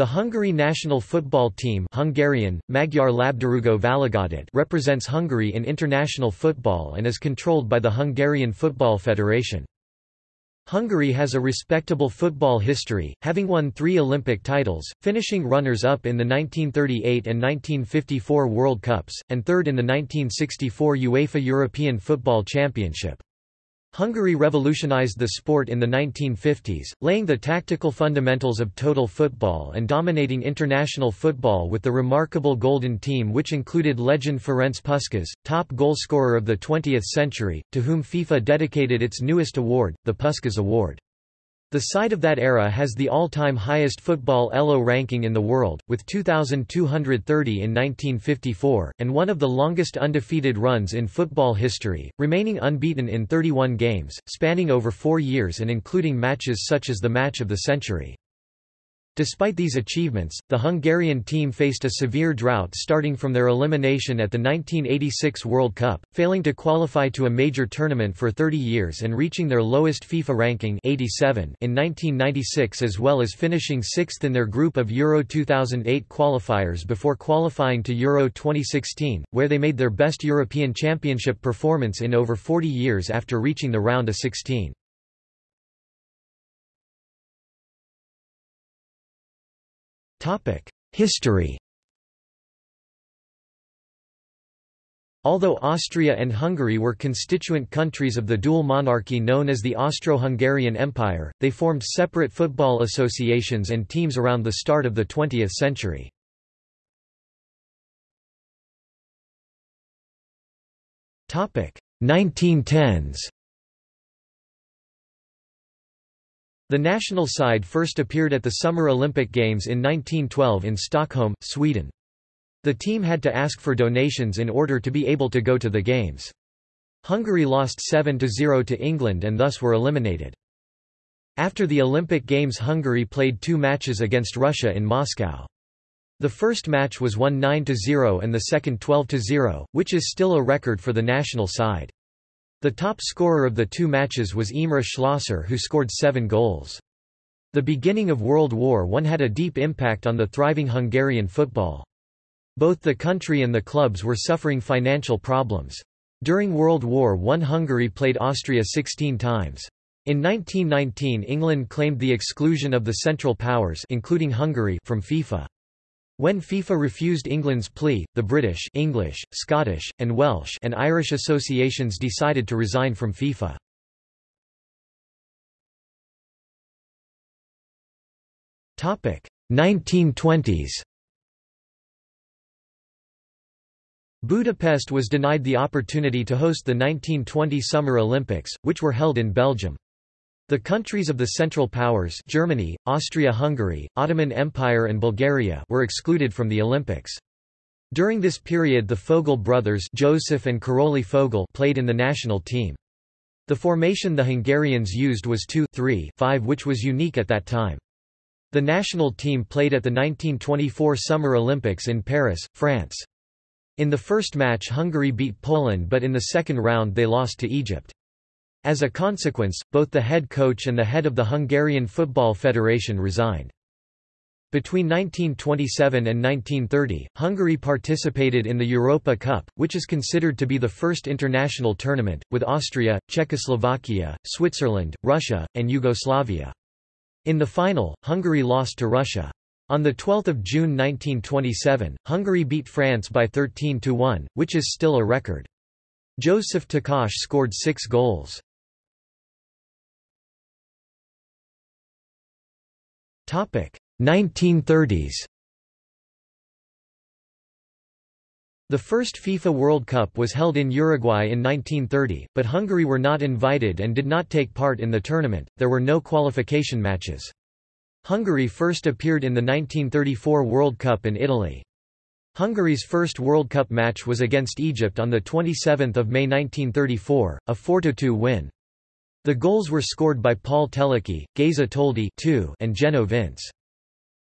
The Hungary national football team Hungarian, Magyar Labdarúgó Válogatott represents Hungary in international football and is controlled by the Hungarian Football Federation. Hungary has a respectable football history, having won three Olympic titles, finishing runners-up in the 1938 and 1954 World Cups, and third in the 1964 UEFA European Football Championship. Hungary revolutionized the sport in the 1950s, laying the tactical fundamentals of total football and dominating international football with the remarkable Golden Team which included legend Ferenc Puskás, top goalscorer of the 20th century, to whom FIFA dedicated its newest award, the Puskás Award. The side of that era has the all-time highest football ELO ranking in the world, with 2,230 in 1954, and one of the longest undefeated runs in football history, remaining unbeaten in 31 games, spanning over four years and including matches such as the Match of the Century. Despite these achievements, the Hungarian team faced a severe drought starting from their elimination at the 1986 World Cup, failing to qualify to a major tournament for 30 years and reaching their lowest FIFA ranking 87 in 1996 as well as finishing sixth in their group of Euro 2008 qualifiers before qualifying to Euro 2016, where they made their best European Championship performance in over 40 years after reaching the round of 16. History. Although Austria and Hungary were constituent countries of the dual monarchy known as the Austro-Hungarian Empire, they formed separate football associations and teams around the start of the 20th century. Topic. 1910s The national side first appeared at the Summer Olympic Games in 1912 in Stockholm, Sweden. The team had to ask for donations in order to be able to go to the Games. Hungary lost 7–0 to England and thus were eliminated. After the Olympic Games Hungary played two matches against Russia in Moscow. The first match was won 9–0 and the second 12–0, which is still a record for the national side. The top scorer of the two matches was Imre Schlosser who scored seven goals. The beginning of World War I had a deep impact on the thriving Hungarian football. Both the country and the clubs were suffering financial problems. During World War I Hungary played Austria 16 times. In 1919 England claimed the exclusion of the Central Powers including Hungary from FIFA. When FIFA refused England's plea, the British English, Scottish, and Welsh and Irish associations decided to resign from FIFA. Topic 1920s. Budapest was denied the opportunity to host the 1920 Summer Olympics, which were held in Belgium. The countries of the Central Powers Germany, Austria-Hungary, Ottoman Empire and Bulgaria were excluded from the Olympics. During this period the Fogel brothers Joseph and Karoly Fogel played in the national team. The formation the Hungarians used was 2-3-5 which was unique at that time. The national team played at the 1924 Summer Olympics in Paris, France. In the first match Hungary beat Poland but in the second round they lost to Egypt. As a consequence, both the head coach and the head of the Hungarian Football Federation resigned. Between 1927 and 1930, Hungary participated in the Europa Cup, which is considered to be the first international tournament, with Austria, Czechoslovakia, Switzerland, Russia, and Yugoslavia. In the final, Hungary lost to Russia. On 12 June 1927, Hungary beat France by 13–1, which is still a record. Joseph Takash scored six goals. 1930s The first FIFA World Cup was held in Uruguay in 1930, but Hungary were not invited and did not take part in the tournament, there were no qualification matches. Hungary first appeared in the 1934 World Cup in Italy. Hungary's first World Cup match was against Egypt on 27 May 1934, a 4–2 win. The goals were scored by Paul Teleki, Geza Toldi and Geno Vince.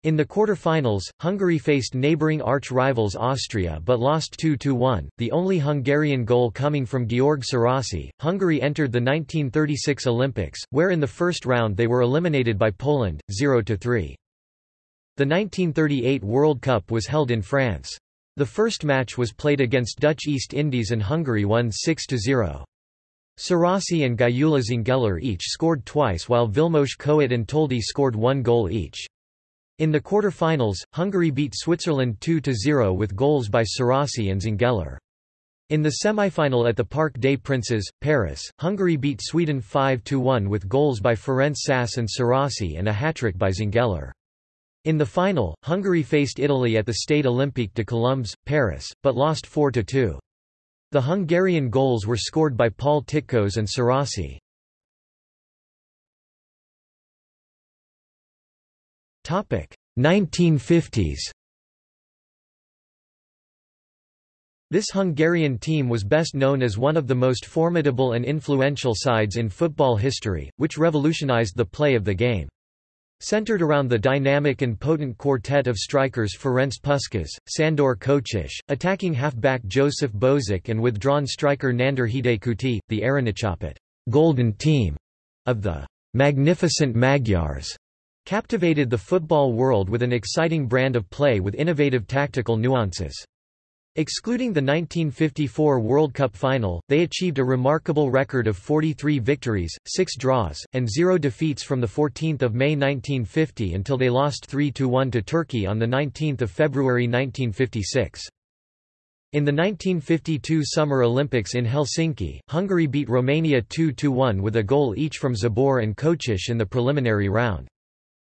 In the quarter-finals, Hungary faced neighbouring arch-rivals Austria but lost 2–1, the only Hungarian goal coming from Georg Sárosi. Hungary entered the 1936 Olympics, where in the first round they were eliminated by Poland, 0–3. The 1938 World Cup was held in France. The first match was played against Dutch East Indies and Hungary won 6–0. Sárosi and Gyula Zsengellér each scored twice while Vilmos Coët and Toldi scored one goal each. In the quarter-finals, Hungary beat Switzerland 2–0 with goals by Sárosi and Zsengellér. In the semi-final at the Parc des Princes, Paris, Hungary beat Sweden 5–1 with goals by Ferenc Sas and Sárosi and a hat-trick by Zsengellér. In the final, Hungary faced Italy at the Stade Olympique de Colombes, Paris, but lost 4–2. The Hungarian goals were scored by Paul Titkos and Sárosi. 1950s This Hungarian team was best known as one of the most formidable and influential sides in football history, which revolutionized the play of the game. Centered around the dynamic and potent quartet of strikers Ferenc Puskás, Sandor Kocsis, attacking halfback Joseph Bozsik and withdrawn striker Nándor Hidegkuti, the Aranycsapat golden team of the magnificent Magyars captivated the football world with an exciting brand of play with innovative tactical nuances. Excluding the 1954 World Cup final, they achieved a remarkable record of 43 victories, 6 draws, and 0 defeats from 14 May 1950 until they lost 3–1 to Turkey on 19 February 1956. In the 1952 Summer Olympics in Helsinki, Hungary beat Romania 2–1 with a goal each from Zabor and Kocsis in the preliminary round.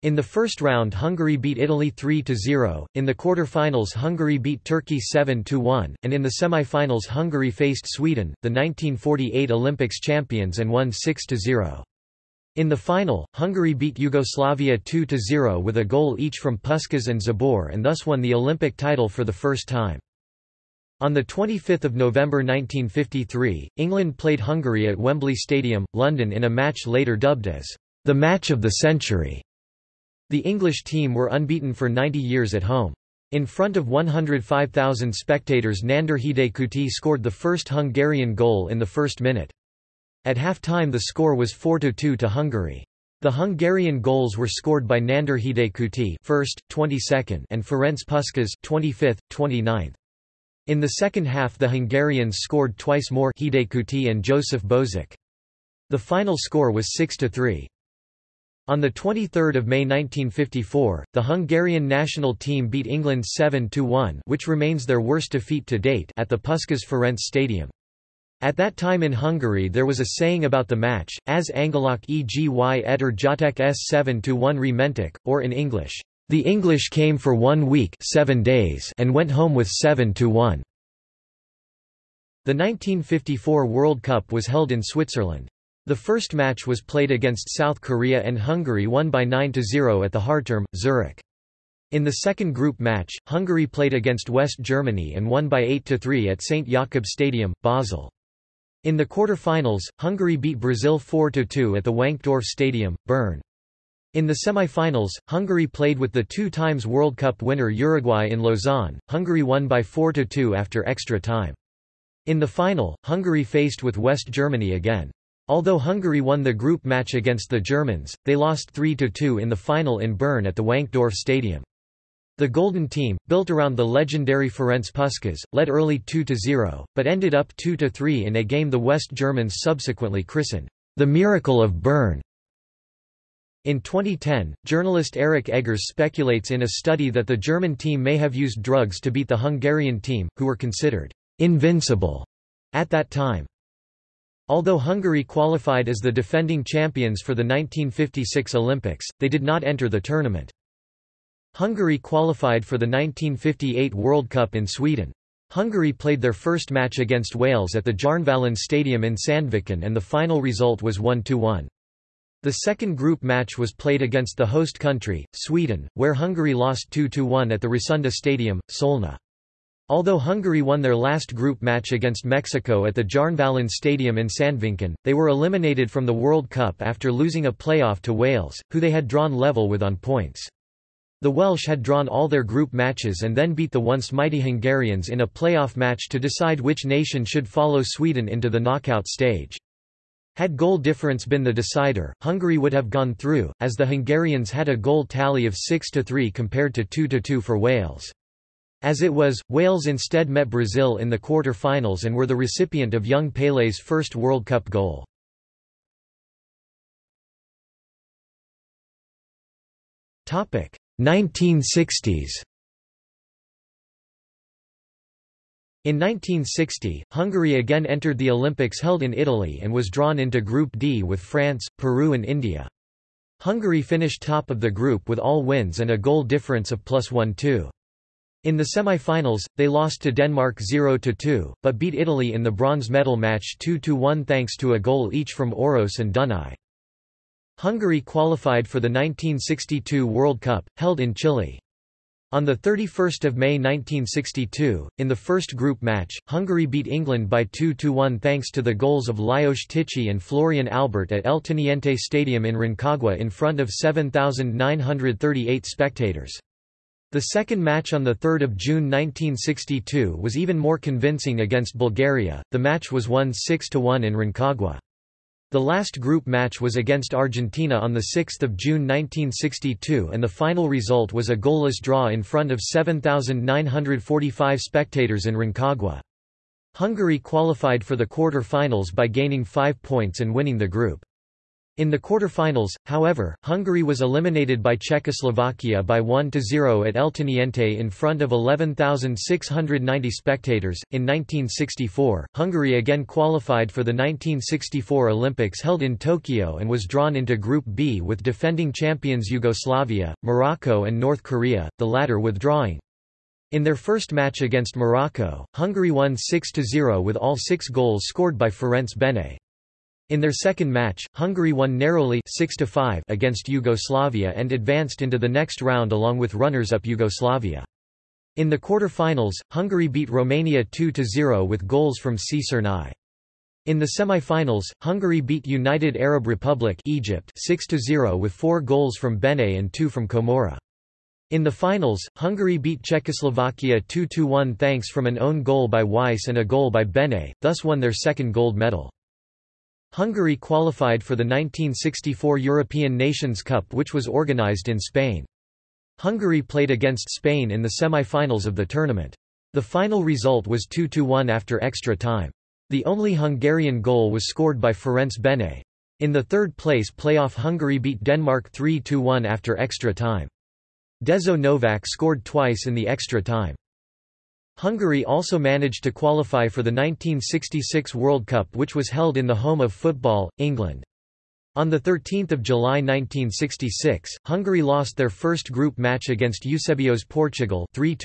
In the first round Hungary beat Italy 3–0, in the quarter-finals Hungary beat Turkey 7–1, and in the semi-finals Hungary faced Sweden, the 1948 Olympics champions and won 6–0. In the final, Hungary beat Yugoslavia 2–0 with a goal each from Puskás and Zabor and thus won the Olympic title for the first time. On 25 November 1953, England played Hungary at Wembley Stadium, London in a match later dubbed as the match of the century. The English team were unbeaten for 90 years at home. In front of 105,000 spectators Nándor Hidegkuti scored the first Hungarian goal in the first minute. At half-time the score was 4–2 to Hungary. The Hungarian goals were scored by Nándor Hidegkuti first, 22nd and Ferenc Puskás 25th, 29th. In the second half the Hungarians scored twice more Hidegkuti and Joseph Bozsik. The final score was 6–3. On 23 May 1954, the Hungarian national team beat England 7–1 which remains their worst defeat to date at the Puskás Ferenc Stadium. At that time in Hungary there was a saying about the match, as Angalak egi etter Jotek s 7–1 rementik, or in English, the English came for one week seven days and went home with 7–1. The 1954 World Cup was held in Switzerland. The first match was played against South Korea and Hungary won by 9–0 at the Hardturm, Zurich. In the second group match, Hungary played against West Germany and won by 8–3 at St. Jakob Stadium, Basel. In the quarter-finals, Hungary beat Brazil 4–2 at the Wankdorf Stadium, Bern. In the semi-finals, Hungary played with the two times World Cup winner Uruguay in Lausanne. Hungary won by 4–2 after extra time. In the final, Hungary faced with West Germany again. Although Hungary won the group match against the Germans, they lost 3–2 in the final in Bern at the Wankdorf Stadium. The Golden Team, built around the legendary Ferenc Puskás, led early 2–0, but ended up 2–3 in a game the West Germans subsequently christened, "...the Miracle of Bern". In 2010, journalist Eric Eggers speculates in a study that the German team may have used drugs to beat the Hungarian team, who were considered "...invincible", at that time. Although Hungary qualified as the defending champions for the 1956 Olympics, they did not enter the tournament. Hungary qualified for the 1958 World Cup in Sweden. Hungary played their first match against Wales at the Jernvallen Stadium in Sandviken and the final result was 1–1. The second group match was played against the host country, Sweden, where Hungary lost 2–1 at the Rasunda Stadium, Solna. Although Hungary won their last group match against Mexico at the Jernvallen Stadium in Sandviken, they were eliminated from the World Cup after losing a playoff to Wales, who they had drawn level with on points. The Welsh had drawn all their group matches and then beat the once mighty Hungarians in a playoff match to decide which nation should follow Sweden into the knockout stage. Had goal difference been the decider, Hungary would have gone through, as the Hungarians had a goal tally of 6–3 compared to 2–2 for Wales. As it was, Wales instead met Brazil in the quarter-finals and were the recipient of young Pélé's first World Cup goal. Topic 1960s. In 1960, Hungary again entered the Olympics held in Italy and was drawn into Group D with France, Peru and India. Hungary finished top of the group with all wins and a goal difference of plus 1-2. In the semi-finals, they lost to Denmark 0–2, but beat Italy in the bronze medal match 2–1 thanks to a goal each from Oros and Dunai. Hungary qualified for the 1962 World Cup, held in Chile. On 31 May 1962, in the first group match, Hungary beat England by 2–1 thanks to the goals of Lajos Tichy and Florian Albert at El Teniente Stadium in Rancagua in front of 7,938 spectators. The second match on 3 June 1962 was even more convincing against Bulgaria, the match was won 6–1 in Rancagua. The last group match was against Argentina on 6 June 1962 and the final result was a goalless draw in front of 7,945 spectators in Rancagua. Hungary qualified for the quarter-finals by gaining five points and winning the group. In the quarter-finals, however, Hungary was eliminated by Czechoslovakia by 1–0 at El Teniente in front of 11,690 spectators. In 1964, Hungary again qualified for the 1964 Olympics held in Tokyo and was drawn into Group B with defending champions Yugoslavia, Morocco and North Korea, the latter withdrawing. In their first match against Morocco, Hungary won 6–0 with all six goals scored by Ferenc Bene. In their second match, Hungary won narrowly 6 against Yugoslavia and advanced into the next round along with runners-up Yugoslavia. In the quarter-finals, Hungary beat Romania 2–0 with goals from Csernai. In the semi-finals, Hungary beat United Arab Republic Egypt 6–0 with four goals from Bene and two from Komora. In the finals, Hungary beat Czechoslovakia 2–1 thanks from an own goal by Weiss and a goal by Bene, thus won their second gold medal. Hungary qualified for the 1964 European Nations Cup which was organised in Spain. Hungary played against Spain in the semi-finals of the tournament. The final result was 2–1 after extra time. The only Hungarian goal was scored by Ferenc Bene. In the third place playoff Hungary beat Denmark 3–1 after extra time. Dezo Novak scored twice in the extra time. Hungary also managed to qualify for the 1966 World Cup which was held in the home of football, England. On 13 July 1966, Hungary lost their first group match against Eusebio's Portugal 3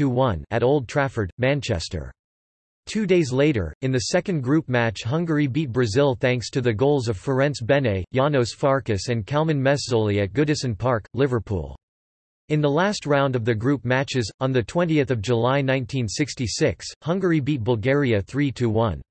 at Old Trafford, Manchester. Two days later, in the second group match Hungary beat Brazil thanks to the goals of Ferenc Bene, Janos Farkas and Kalman Meszoly at Goodison Park, Liverpool. In the last round of the group matches, on 20 July 1966, Hungary beat Bulgaria 3–1.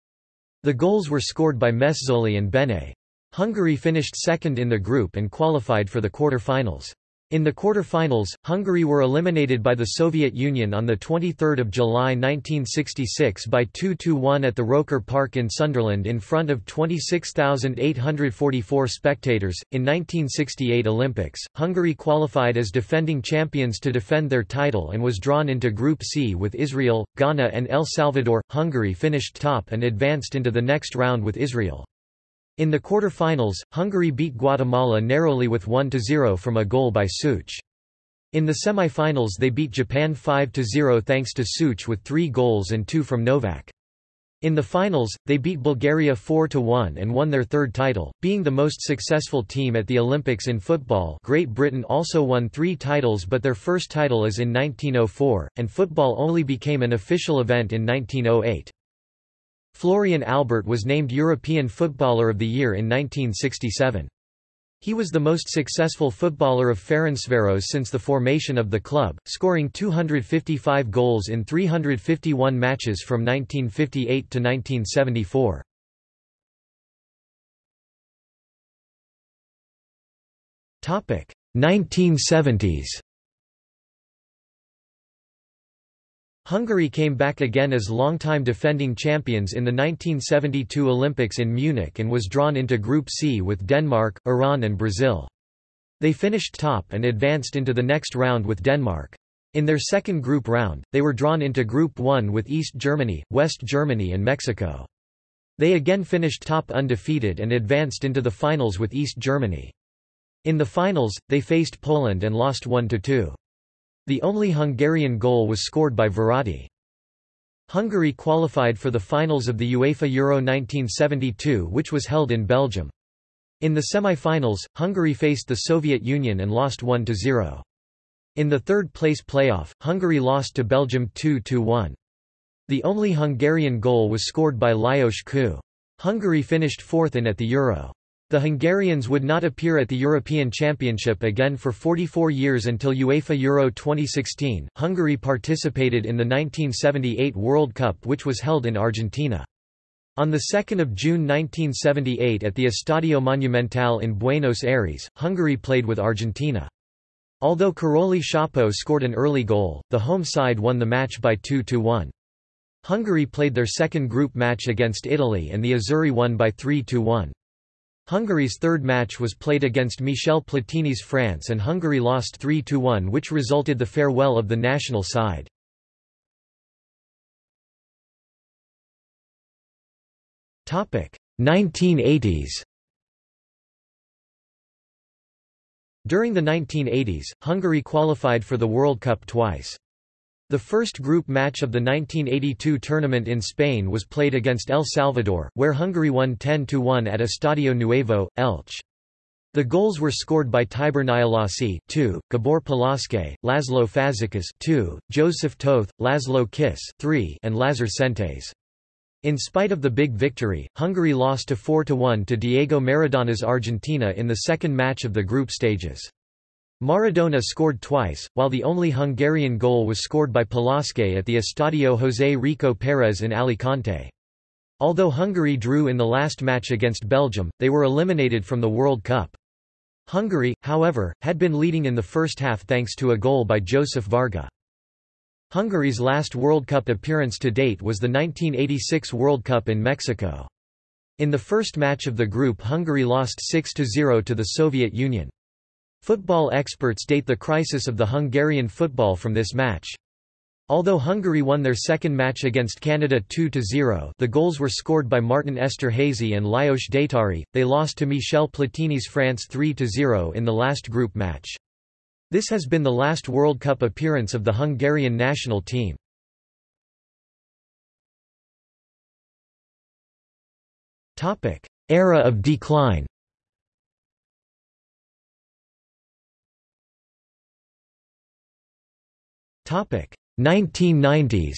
The goals were scored by Meszoly and Bene. Hungary finished second in the group and qualified for the quarter-finals. In the quarter-finals, Hungary were eliminated by the Soviet Union on 23 July 1966 by 2–1 at the Roker Park in Sunderland in front of 26,844 spectators. In 1968 Olympics, Hungary qualified as defending champions to defend their title and was drawn into Group C with Israel, Ghana and El Salvador. Hungary finished top and advanced into the next round with Israel. In the quarter-finals, Hungary beat Guatemala narrowly with 1–0 from a goal by Such. In the semi-finals they beat Japan 5–0 thanks to Such with three goals and two from Novak. In the finals, they beat Bulgaria 4–1 and won their third title, being the most successful team at the Olympics in football Great Britain also won three titles but their first title is in 1904, and football only became an official event in 1908. Florian Albert was named European Footballer of the Year in 1967. He was the most successful footballer of Ferencváros since the formation of the club, scoring 255 goals in 351 matches from 1958 to 1974. Topic 1970s Hungary came back again as longtime defending champions in the 1972 Olympics in Munich and was drawn into Group C with Denmark, Iran and Brazil. They finished top and advanced into the next round with Denmark. In their second group round, they were drawn into Group 1 with East Germany, West Germany and Mexico. They again finished top undefeated and advanced into the finals with East Germany. In the finals, they faced Poland and lost 1–2. The only Hungarian goal was scored by Verratti. Hungary qualified for the finals of the UEFA Euro 1972 which was held in Belgium. In the semi-finals, Hungary faced the Soviet Union and lost 1–0. In the third-place playoff, Hungary lost to Belgium 2–1. The only Hungarian goal was scored by Lajos Kő. Hungary finished fourth in at the Euro. The Hungarians would not appear at the European Championship again for 44 years until UEFA Euro 2016. Hungary participated in the 1978 World Cup which was held in Argentina. On 2 June 1978 at the Estadio Monumental in Buenos Aires, Hungary played with Argentina. Although Karolyi Csapó scored an early goal, the home side won the match by 2–1. Hungary played their second group match against Italy and the Azzurri won by 3–1. Hungary's third match was played against Michel Platini's France and Hungary lost 3–1 which resulted the farewell of the national side. Topic 1980s. During the 1980s, Hungary qualified for the World Cup twice. The first group match of the 1982 tournament in Spain was played against El Salvador, where Hungary won 10–1 at Estadio Nuevo, Elche. The goals were scored by Tibor Nyilasi 2, Gabor Pölöskei, Laszlo Fazekas 2, Joseph Toth, Laszlo Kiss 3, and Lazar Szentes. In spite of the big victory, Hungary lost to 4–1 to Diego Maradona's Argentina in the second match of the group stages. Maradona scored twice, while the only Hungarian goal was scored by Pölöskei at the Estadio José Rico Pérez in Alicante. Although Hungary drew in the last match against Belgium, they were eliminated from the World Cup. Hungary, however, had been leading in the first half thanks to a goal by Joseph Varga. Hungary's last World Cup appearance to date was the 1986 World Cup in Mexico. In the first match of the group Hungary lost 6–0 to the Soviet Union. Football experts date the crisis of the Hungarian football from this match. Although Hungary won their second match against Canada 2–0 the goals were scored by Martin Esterhazy and Lajos Détári, they lost to Michel Platini's France 3–0 in the last group match. This has been the last World Cup appearance of the Hungarian national team. Era of decline 1990s.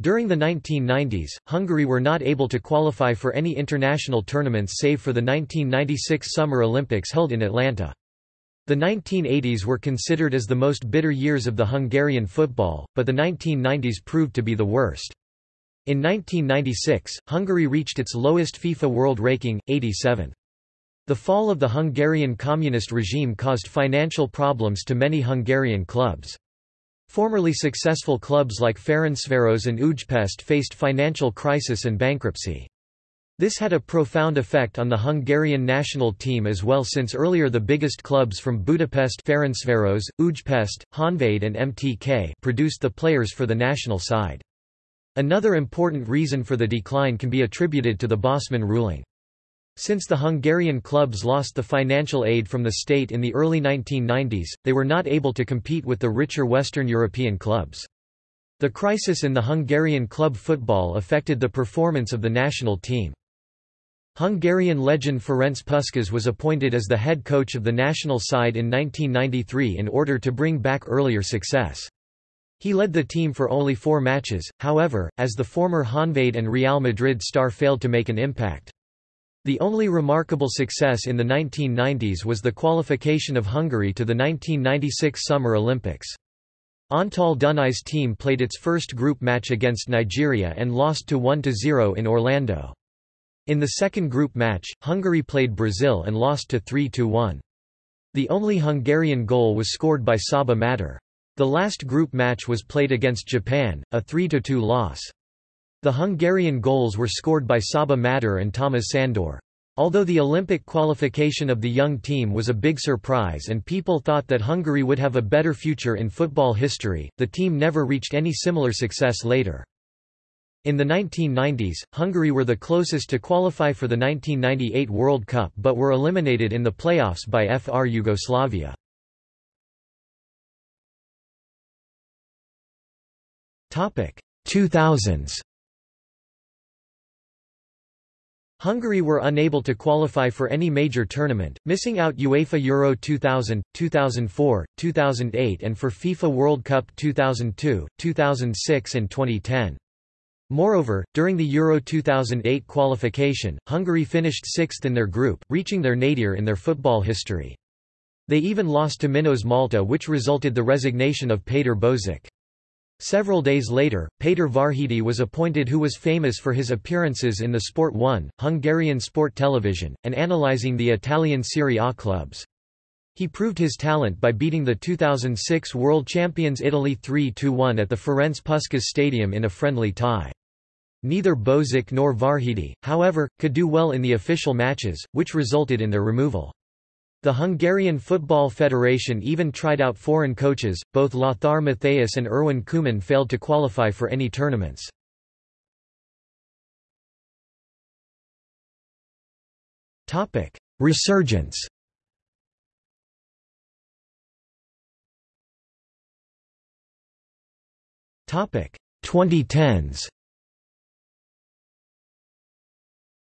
During the 1990s, Hungary were not able to qualify for any international tournaments save for the 1996 Summer Olympics held in Atlanta. The 1980s were considered as the most bitter years of the Hungarian football, but the 1990s proved to be the worst. In 1996, Hungary reached its lowest FIFA World Ranking, 87. The fall of the Hungarian communist regime caused financial problems to many Hungarian clubs. Formerly successful clubs like Ferencváros and Újpest faced financial crisis and bankruptcy. This had a profound effect on the Hungarian national team as well since earlier the biggest clubs from Budapest Ferencváros, Újpest, Honvéd and MTK produced the players for the national side. Another important reason for the decline can be attributed to the Bosman ruling. Since the Hungarian clubs lost the financial aid from the state in the early 1990s, they were not able to compete with the richer Western European clubs. The crisis in the Hungarian club football affected the performance of the national team. Hungarian legend Ferenc Puskás was appointed as the head coach of the national side in 1993 in order to bring back earlier success. He led the team for only four matches, however, as the former Honvéd and Real Madrid star failed to make an impact. The only remarkable success in the 1990s was the qualification of Hungary to the 1996 Summer Olympics. Antal Dunay's team played its first group match against Nigeria and lost to 1–0 in Orlando. In the second group match, Hungary played Brazil and lost to 3–1. The only Hungarian goal was scored by Csaba Madar. The last group match was played against Japan, a 3–2 loss. The Hungarian goals were scored by Csaba Madar and Thomas Sandor. Although the Olympic qualification of the young team was a big surprise and people thought that Hungary would have a better future in football history, the team never reached any similar success later. In the 1990s, Hungary were the closest to qualify for the 1998 World Cup but were eliminated in the playoffs by FR Yugoslavia. Topic: 2000s Hungary were unable to qualify for any major tournament, missing out UEFA Euro 2000, 2004, 2008 and for FIFA World Cup 2002, 2006 and 2010. Moreover, during the Euro 2008 qualification, Hungary finished sixth in their group, reaching their nadir in their football history. They even lost to Minos Malta which resulted the resignation of Péter Bozsik. Several days later, Péter Varhidi was appointed who was famous for his appearances in the Sport 1, Hungarian sport television, and analyzing the Italian Serie A clubs. He proved his talent by beating the 2006 world champions Italy 3–1 at the Ferenc Puskás Stadium in a friendly tie. Neither Bozsik nor Varhidi, however, could do well in the official matches, which resulted in their removal. The Hungarian Football Federation even tried out foreign coaches, both Lothar Matthäus and Erwin Koeman failed to qualify for any tournaments. Resurgence Topic 2010s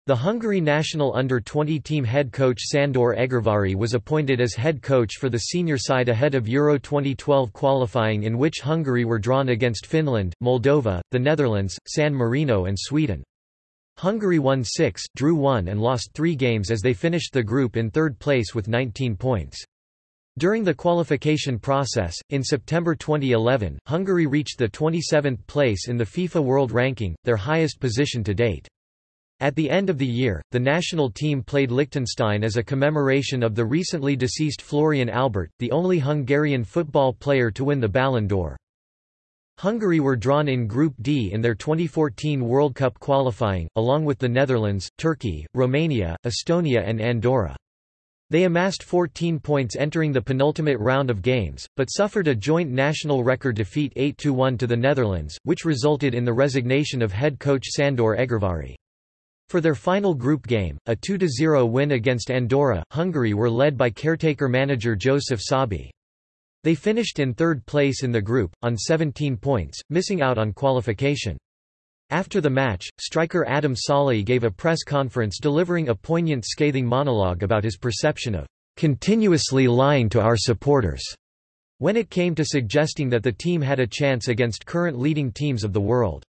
The Hungary national under-20 team head coach Sandor Egervari was appointed as head coach for the senior side ahead of Euro 2012 qualifying in which Hungary were drawn against Finland, Moldova, the Netherlands, San Marino and Sweden. Hungary won 6, drew 1 and lost 3 games as they finished the group in third place with 19 points. During the qualification process, in September 2011, Hungary reached the 27th place in the FIFA World Ranking, their highest position to date. At the end of the year, the national team played Liechtenstein as a commemoration of the recently deceased Florian Albert, the only Hungarian football player to win the Ballon d'Or. Hungary were drawn in Group D in their 2014 World Cup qualifying, along with the Netherlands, Turkey, Romania, Estonia and Andorra. They amassed 14 points entering the penultimate round of games, but suffered a joint national record defeat 8–1 to the Netherlands, which resulted in the resignation of head coach Sandor Egervary. For their final group game, a 2–0 win against Andorra, Hungary were led by caretaker manager Joseph Sabi. They finished in third place in the group, on 17 points, missing out on qualification. After the match, striker Adam Szalai gave a press conference delivering a poignant scathing monologue about his perception of continuously lying to our supporters when it came to suggesting that the team had a chance against current leading teams of the world.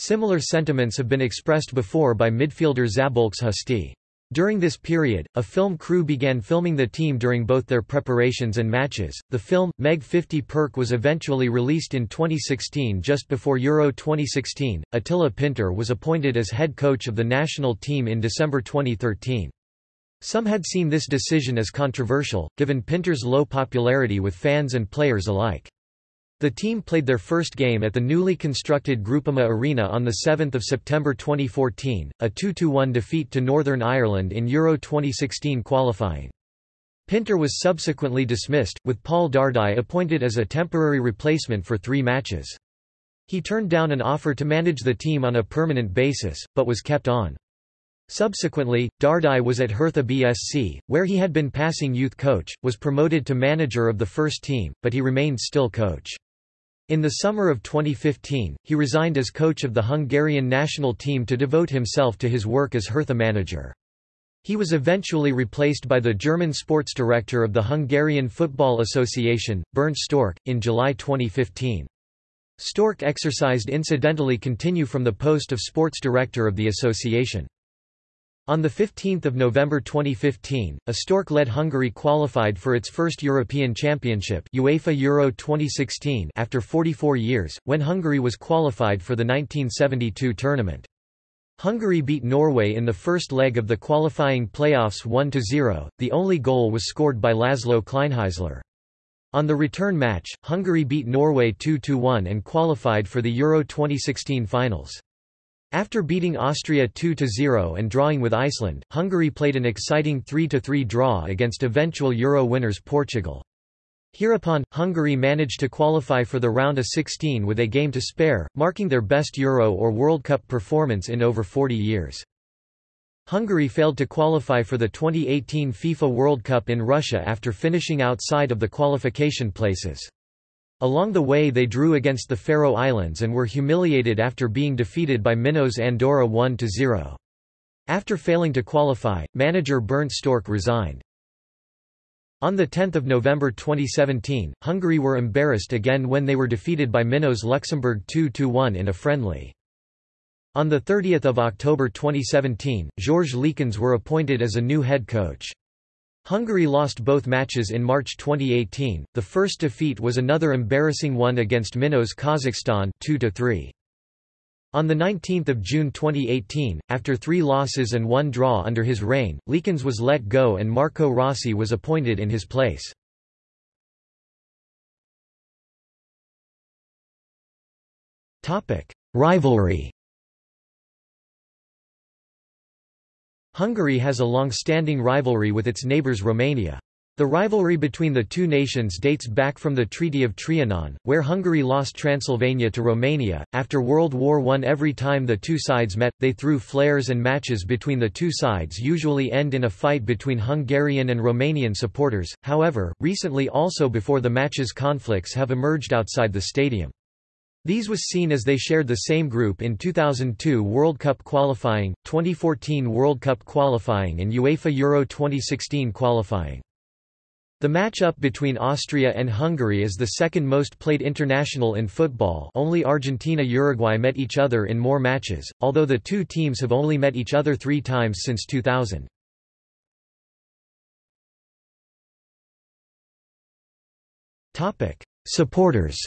Similar sentiments have been expressed before by midfielder Szabolcs Huszti. During this period, a film crew began filming the team during both their preparations and matches. The film, Meg 50 Perk, was eventually released in 2016 just before Euro 2016. Attila Pinter was appointed as head coach of the national team in December 2013. Some had seen this decision as controversial, given Pinter's low popularity with fans and players alike. The team played their first game at the newly constructed Groupama Arena on 7 September 2014, a 2–1 defeat to Northern Ireland in Euro 2016 qualifying. Pinter was subsequently dismissed, with Paul Dardai appointed as a temporary replacement for three matches. He turned down an offer to manage the team on a permanent basis, but was kept on. Subsequently, Dardai was at Hertha BSC, where he had been passing youth coach, was promoted to manager of the first team, but he remained still coach. In the summer of 2015, he resigned as coach of the Hungarian national team to devote himself to his work as Hertha manager. He was eventually replaced by the German sports director of the Hungarian Football Association, Bernd Storck, in July 2015. Storck exercised incidentally continue from the post of sports director of the association. On 15 November 2015, a Storck-led Hungary qualified for its first European Championship UEFA Euro 2016 after 44 years, when Hungary was qualified for the 1972 tournament. Hungary beat Norway in the first leg of the qualifying playoffs 1–0, the only goal was scored by Laszlo Kleinheisler. On the return match, Hungary beat Norway 2–1 and qualified for the Euro 2016 finals. After beating Austria 2–0 and drawing with Iceland, Hungary played an exciting 3–3 draw against eventual Euro winners Portugal. Hereupon, Hungary managed to qualify for the round of 16 with a game to spare, marking their best Euro or World Cup performance in over 40 years. Hungary failed to qualify for the 2018 FIFA World Cup in Russia after finishing outside of the qualification places. Along the way they drew against the Faroe Islands and were humiliated after being defeated by Minnows Andorra 1–0. After failing to qualify, manager Bernd Storck resigned. On 10 November 2017, Hungary were embarrassed again when they were defeated by Minnows Luxembourg 2–1 in a friendly. On 30 October 2017, Georges Leekens were appointed as a new head coach. Hungary lost both matches in March 2018. The first defeat was another embarrassing one against Minos Kazakhstan 2-3. On 19 June 2018, after three losses and one draw under his reign, Leekens was let go and Marco Rossi was appointed in his place. Rivalry Hungary has a long-standing rivalry with its neighbours Romania. The rivalry between the two nations dates back from the Treaty of Trianon, where Hungary lost Transylvania to Romania. After World War I, every time the two sides met, they threw flares and matches between the two sides usually end in a fight between Hungarian and Romanian supporters. However, recently also before the matches conflicts have emerged outside the stadium. These was seen as they shared the same group in 2002 World Cup qualifying, 2014 World Cup qualifying and UEFA Euro 2016 qualifying. The match-up between Austria and Hungary is the second most played international in football only Argentina-Uruguay met each other in more matches, although the two teams have only met each other three times since 2000. Supporters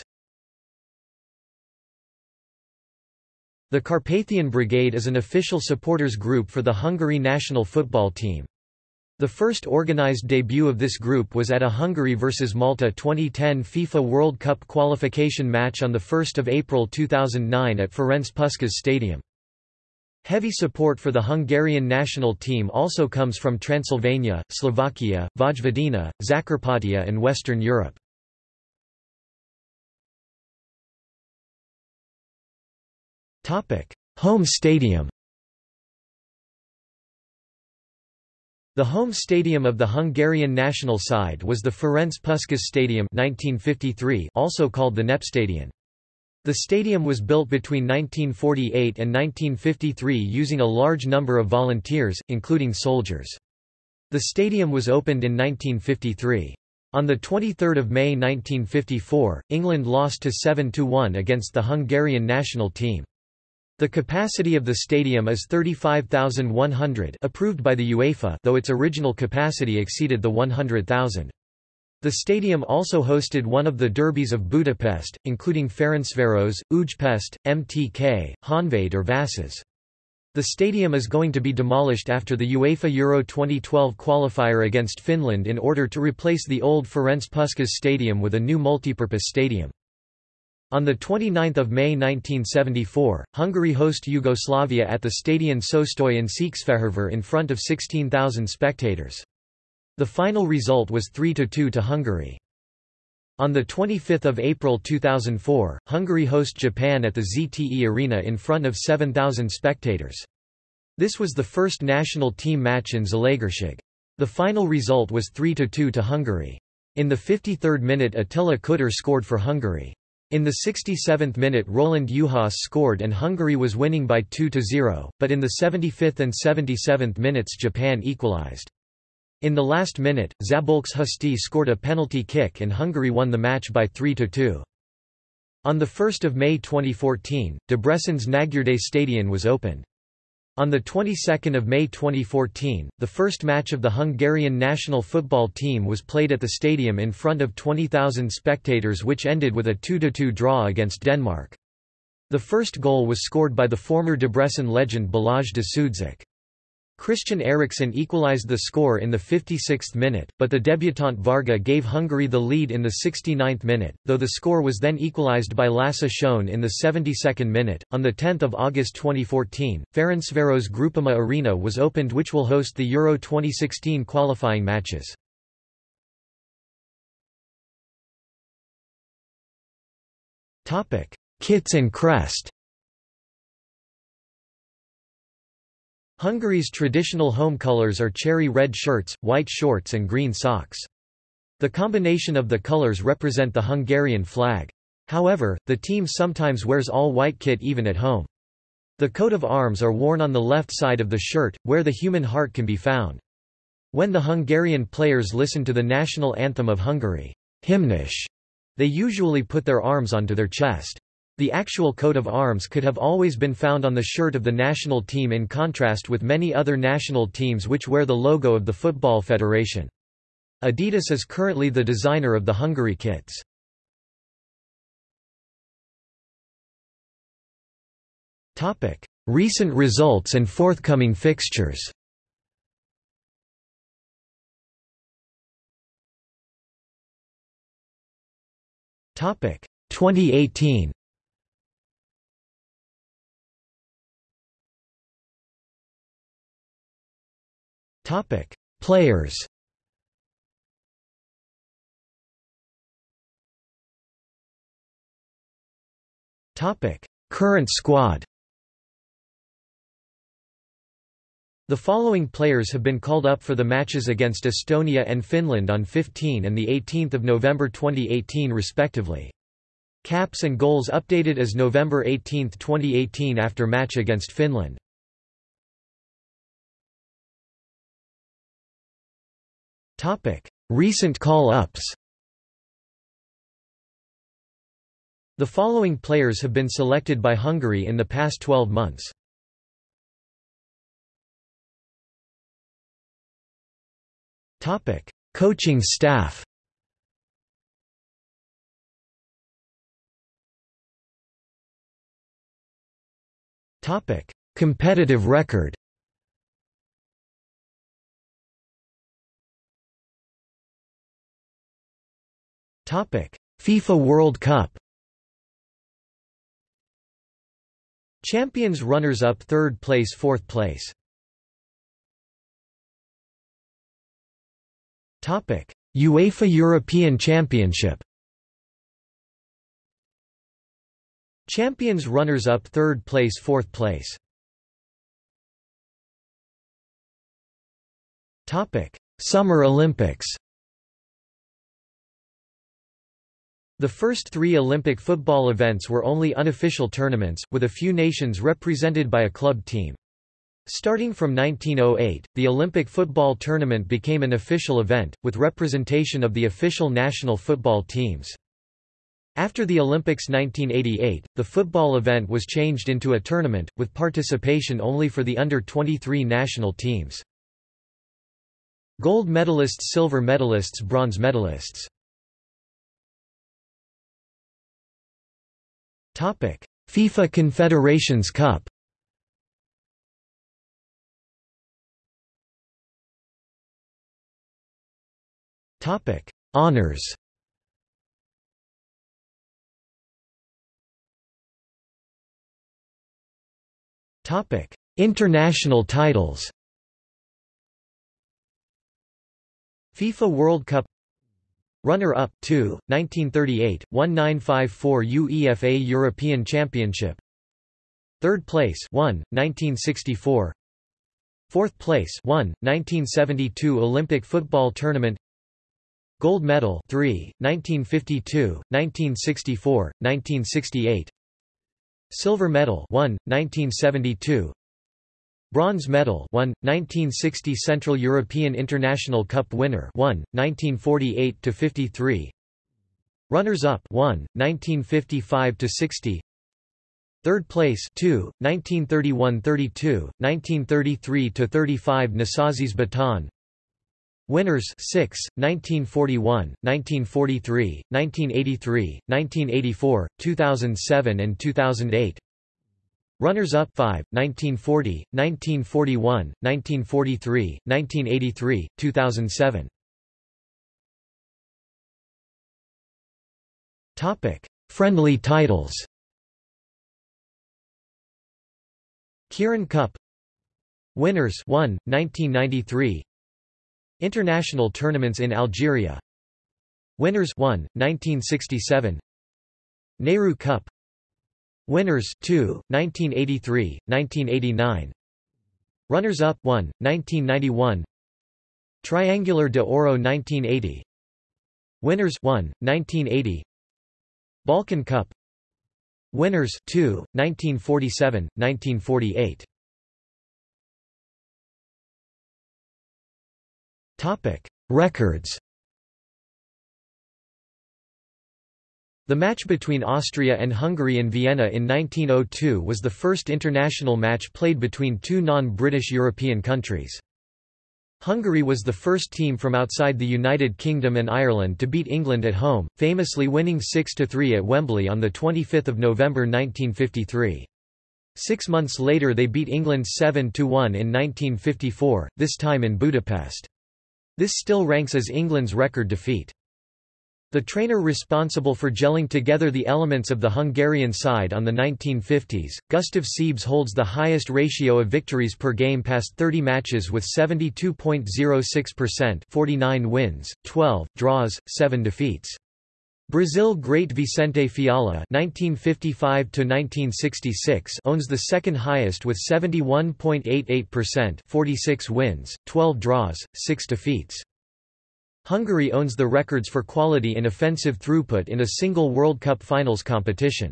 The Carpathian Brigade is an official supporters group for the Hungary national football team. The first organized debut of this group was at a Hungary vs Malta 2010 FIFA World Cup qualification match on 1 April 2009 at Ferenc Puskás Stadium. Heavy support for the Hungarian national team also comes from Transylvania, Slovakia, Vojvodina, Zakarpattia and Western Europe. Home stadium The home stadium of the Hungarian national side was the Ferenc Puskás Stadium 1953 also called the Nepstadion. The stadium was built between 1948 and 1953 using a large number of volunteers, including soldiers. The stadium was opened in 1953. On 23 May 1954, England lost to 7–1 against the Hungarian national team. The capacity of the stadium is 35,100 approved by the UEFA though its original capacity exceeded the 100,000. The stadium also hosted one of the derbies of Budapest, including Ferencváros, Újpest, MTK, Honvéd or Vasas. The stadium is going to be demolished after the UEFA Euro 2012 qualifier against Finland in order to replace the old Ferenc Puskás Stadium with a new multipurpose stadium. On 29 May 1974, Hungary host Yugoslavia at the Stadion Sostoy in Székesfehérvár in front of 16,000 spectators. The final result was 3–2 to Hungary. On 25 April 2004, Hungary host Japan at the ZTE Arena in front of 7,000 spectators. This was the first national team match in Zalaegerszeg. The final result was 3–2 to Hungary. In the 53rd minute Attila Kutter scored for Hungary. In the 67th minute Roland Juhász scored and Hungary was winning by 2–0, but in the 75th and 77th minutes Japan equalized. In the last minute, Szabolcs Huszti scored a penalty kick and Hungary won the match by 3–2. On 1 May 2014, Debrecen's Nagyerde Stadion was opened. On the 22nd of May 2014, the first match of the Hungarian national football team was played at the stadium in front of 20,000 spectators which ended with a 2–2 draw against Denmark. The first goal was scored by the former Debrecen legend Balázs Dzsudzsák. Christian Eriksen equalized the score in the 56th minute, but the debutant Varga gave Hungary the lead in the 69th minute, though the score was then equalized by Lasse Schöne in the 72nd minute. On 10 August 2014, Ferencváros Groupama Arena was opened which will host the Euro 2016 qualifying matches. Kits and crest Hungary's traditional home colors are cherry red shirts, white shorts and green socks. The combination of the colors represent the Hungarian flag. However, the team sometimes wears all white kit even at home. The coat of arms are worn on the left side of the shirt, where the human heart can be found. When the Hungarian players listen to the national anthem of Hungary, Himnusz, they usually put their arms onto their chest. The actual coat of arms could have always been found on the shirt of the national team in contrast with many other national teams which wear the logo of the Football Federation. Adidas is currently the designer of the Hungary kits. Recent results and forthcoming fixtures Topic 2018 Topic: Players. Topic: Current squad. The following players have been called up for the matches against Estonia and Finland on 15 and 18 November 2018 respectively. Caps and goals updated as November 18, 2018 after match against Finland. Recent call-ups The following players have been selected by Hungary in the past 12 months. Topic: Coaching staff. Topic: Competitive record. FIFA World Cup. Champions runners-up third place fourth place. Topic: UEFA European Championship. Champions runners-up third place fourth place. Topic: Summer Olympics. The first three Olympic football events were only unofficial tournaments, with a few nations represented by a club team. Starting from 1908, the Olympic football tournament became an official event, with representation of the official national football teams. After the Olympics 1988, the football event was changed into a tournament, with participation only for the under-23 national teams. Gold medalists Silver medalists Bronze medalists FIFA Confederations Cup. Topic: Honors. Topic: International titles. FIFA World Cup Runner-up 2, 1938, 1954 UEFA European Championship. Third place 1, 1964. Fourth place 1, 1972 Olympic Football Tournament. Gold medal 3, 1952, 1964, 1968. Silver medal 1, 1972. Bronze medal 1, 1960 Central European International Cup winner 1, 1948–53 Runners-up 1, 1955–60 Third place 2, 1931–32, 1933–35 Nasazzi's Baton Winners 6, 1941, 1943, 1983, 1984, 2007 and 2008 Runners-up 5, 1940, 1941, 1943, 1983, 2007. Topic: Friendly titles. Kirin Cup. Winners 1, 1993 International tournaments in Algeria. Winners 1, 1967 Nehru Cup Winners 2, 1983, 1989 Runners-up 1, 1991 Triangular de Oro 1980 Winners 1, 1980 Balkan Cup. Winners 2, 1947, 1948 Topic: Records The match between Austria and Hungary in Vienna in 1902 was the first international match played between two non-British European countries. Hungary was the first team from outside the United Kingdom and Ireland to beat England at home, famously winning 6–3 at Wembley on 25 November 1953. Six months later they beat England 7–1 in 1954, this time in Budapest. This still ranks as England's record defeat. The trainer responsible for gelling together the elements of the Hungarian side on the 1950s, Gustav Sebes holds the highest ratio of victories per game past 30 matches with 72.06% 49 wins, 12, draws, 7 defeats. Brazil great Vicente Feola (1955–1966) owns the second highest with 71.88%, 46 wins, 12 draws, 6 defeats. Hungary owns the records for quality in offensive throughput in a single World Cup finals competition.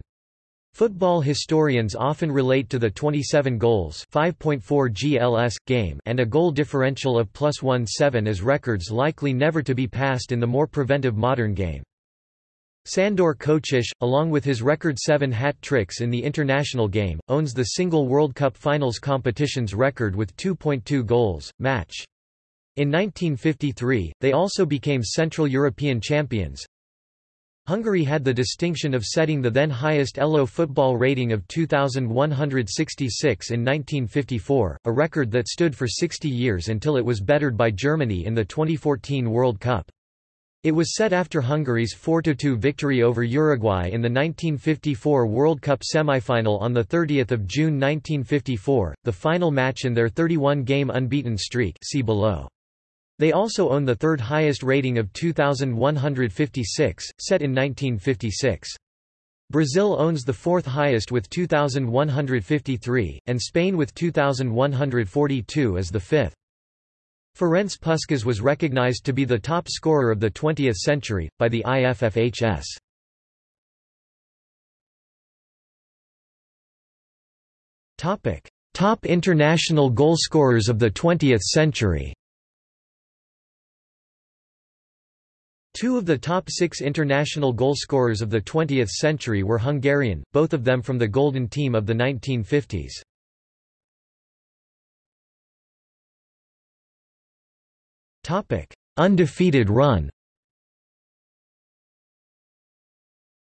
Football historians often relate to the 27 goals 5.4 GLS game and a goal differential of plus 1-7 as records likely never to be passed in the more preventive modern game. Sandor Kocsis, along with his record seven hat-tricks in the international game, owns the single World Cup finals competition's record with 2.2 goals, match. In 1953, they also became Central European champions. Hungary had the distinction of setting the then highest ELO football rating of 2,166 in 1954, a record that stood for 60 years until it was bettered by Germany in the 2014 World Cup. It was set after Hungary's 4–2 victory over Uruguay in the 1954 World Cup semifinal on 30 June 1954, the final match in their 31-game unbeaten streak see below. They also own the third highest rating of 2,156, set in 1956. Brazil owns the fourth highest with 2,153, and Spain with 2,142 as the fifth. Ferenc Puskás was recognized to be the top scorer of the 20th century, by the IFFHS. Top international goalscorers of the 20th century Two of the top six international goalscorers of the 20th century were Hungarian, both of them from the Golden Team of the 1950s. Undefeated run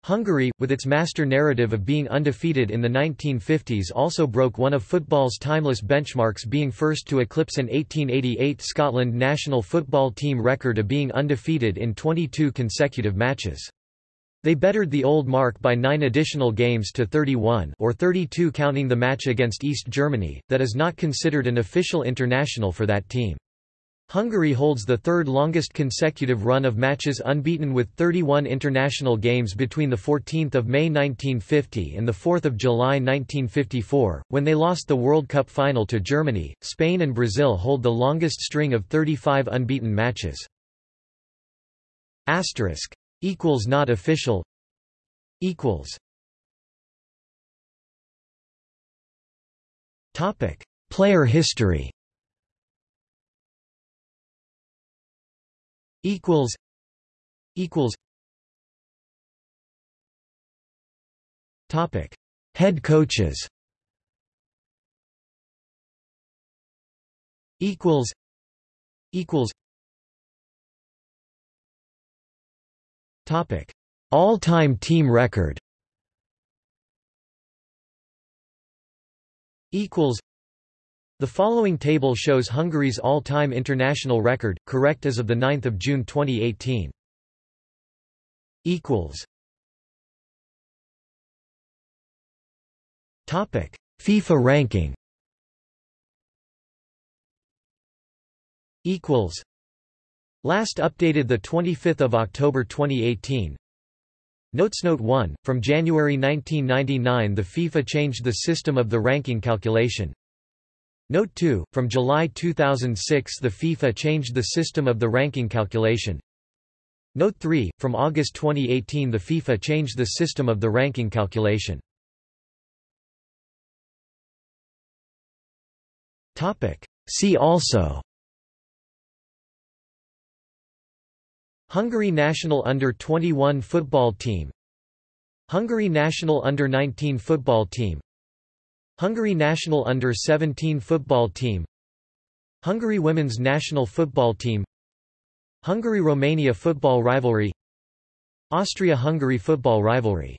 Hungary, with its master narrative of being undefeated in the 1950s also broke one of football's timeless benchmarks being first to eclipse an 1888 Scotland national football team record of being undefeated in 22 consecutive matches. They bettered the old mark by nine additional games to 31 or 32 counting the match against East Germany, that is not considered an official international for that team. Hungary holds the third longest consecutive run of matches unbeaten with 31 international games between 14 May 1950 and 4 July 1954, when they lost the World Cup final to Germany. Spain and Brazil hold the longest string of 35 unbeaten matches. Asterisk. Equals not official. Equals. Topic. Player history equals equals topic head coaches equals equals topic all-time team record equals The following table shows Hungary's all-time international record, correct as of 9 June 2018. equals Topic: FIFA ranking. Equals. Last updated the 25th of October 2018. Notes Note 1 From January 1999 the FIFA changed the system of the ranking calculation. Note 2 From July 2006 the FIFA changed the system of the ranking calculation. Note 3 From August 2018 the FIFA changed the system of the ranking calculation. See also Hungary national under-21 football team Hungary national under-19 football team Hungary national under-17 football team Hungary women's national football team Hungary-Romania football rivalry Austria-Hungary football rivalry